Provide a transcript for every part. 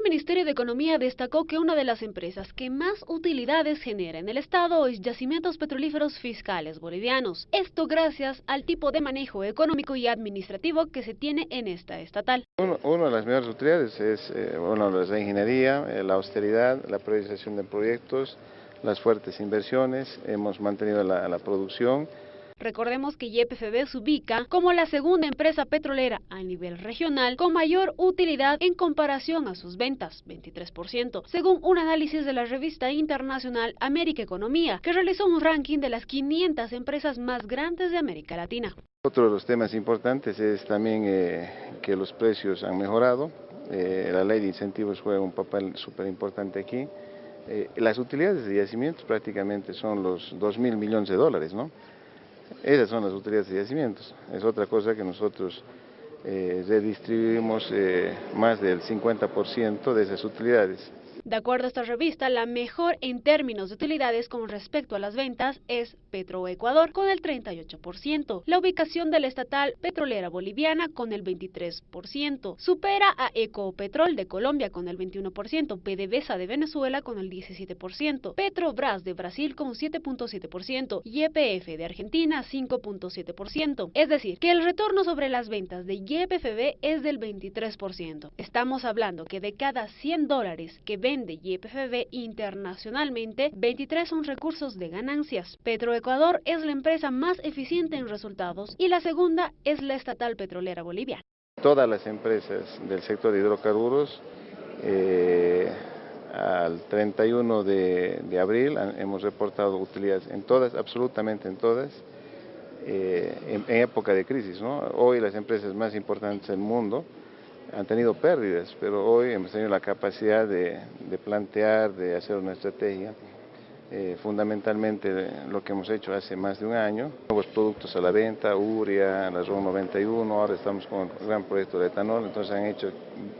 El Ministerio de Economía destacó que una de las empresas que más utilidades genera en el Estado es Yacimientos Petrolíferos Fiscales Bolivianos. Esto gracias al tipo de manejo económico y administrativo que se tiene en esta estatal. Una de las mejores utilidades es eh, bueno, la ingeniería, eh, la austeridad, la priorización de proyectos, las fuertes inversiones, hemos mantenido la producción, Recordemos que YPFB se ubica como la segunda empresa petrolera a nivel regional con mayor utilidad en comparación a sus ventas, 23%, según un análisis de la revista internacional América Economía, que realizó un ranking de las 500 empresas más grandes de América Latina. Otro de los temas importantes es también eh, que los precios han mejorado, eh, la ley de incentivos juega un papel súper importante aquí. Eh, las utilidades de yacimientos prácticamente son los 2 mil millones de dólares, ¿no? Esas son las utilidades de yacimientos. Es otra cosa que nosotros eh, redistribuimos eh, más del 50% de esas utilidades. De acuerdo a esta revista, la mejor en términos de utilidades con respecto a las ventas es Petroecuador con el 38%, la ubicación de la estatal petrolera boliviana con el 23%, supera a Ecopetrol de Colombia con el 21%, PDVSA de Venezuela con el 17%, Petrobras de Brasil con 7.7% y YPF de Argentina 5.7%. Es decir, que el retorno sobre las ventas de YPFB es del 23%. Estamos hablando que de cada 100 dólares que vende YPFB internacionalmente, 23 son recursos de ganancias. Petroecuador es la empresa más eficiente en resultados y la segunda es la estatal petrolera boliviana. Todas las empresas del sector de hidrocarburos eh, al 31 de, abril hemos reportado utilidades en todas, absolutamente en todas, eh, en, época de crisis. Hoy las empresas más importantes del mundo han tenido pérdidas, pero hoy hemos tenido la capacidad de, plantear, de hacer una estrategia. Eh, fundamentalmente lo que hemos hecho hace más de un año, nuevos productos a la venta, Uria, la RON 91, ahora estamos con un gran proyecto de etanol, entonces han hecho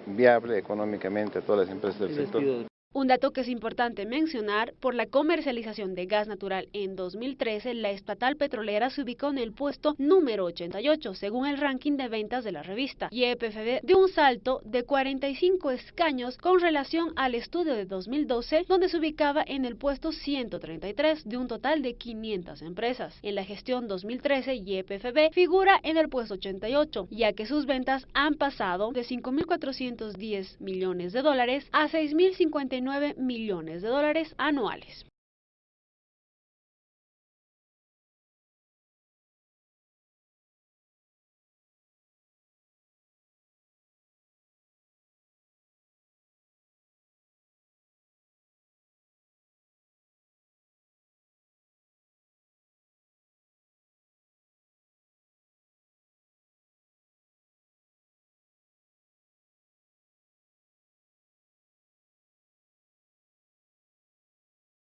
viable económicamente a todas las empresas del sector. Un dato que es importante mencionar, por la comercialización de gas natural en 2013, la estatal petrolera se ubicó en el puesto número 88, según el ranking de ventas de la revista. Y EPFB dio un salto de 45 escaños con relación al estudio de 2012, donde se ubicaba en el puesto 133 de un total de 500 empresas. En la gestión 2013, YPFB figura en el puesto 88, ya que sus ventas han pasado de 5.410 millones de dólares a 6.059 millones de dólares anuales.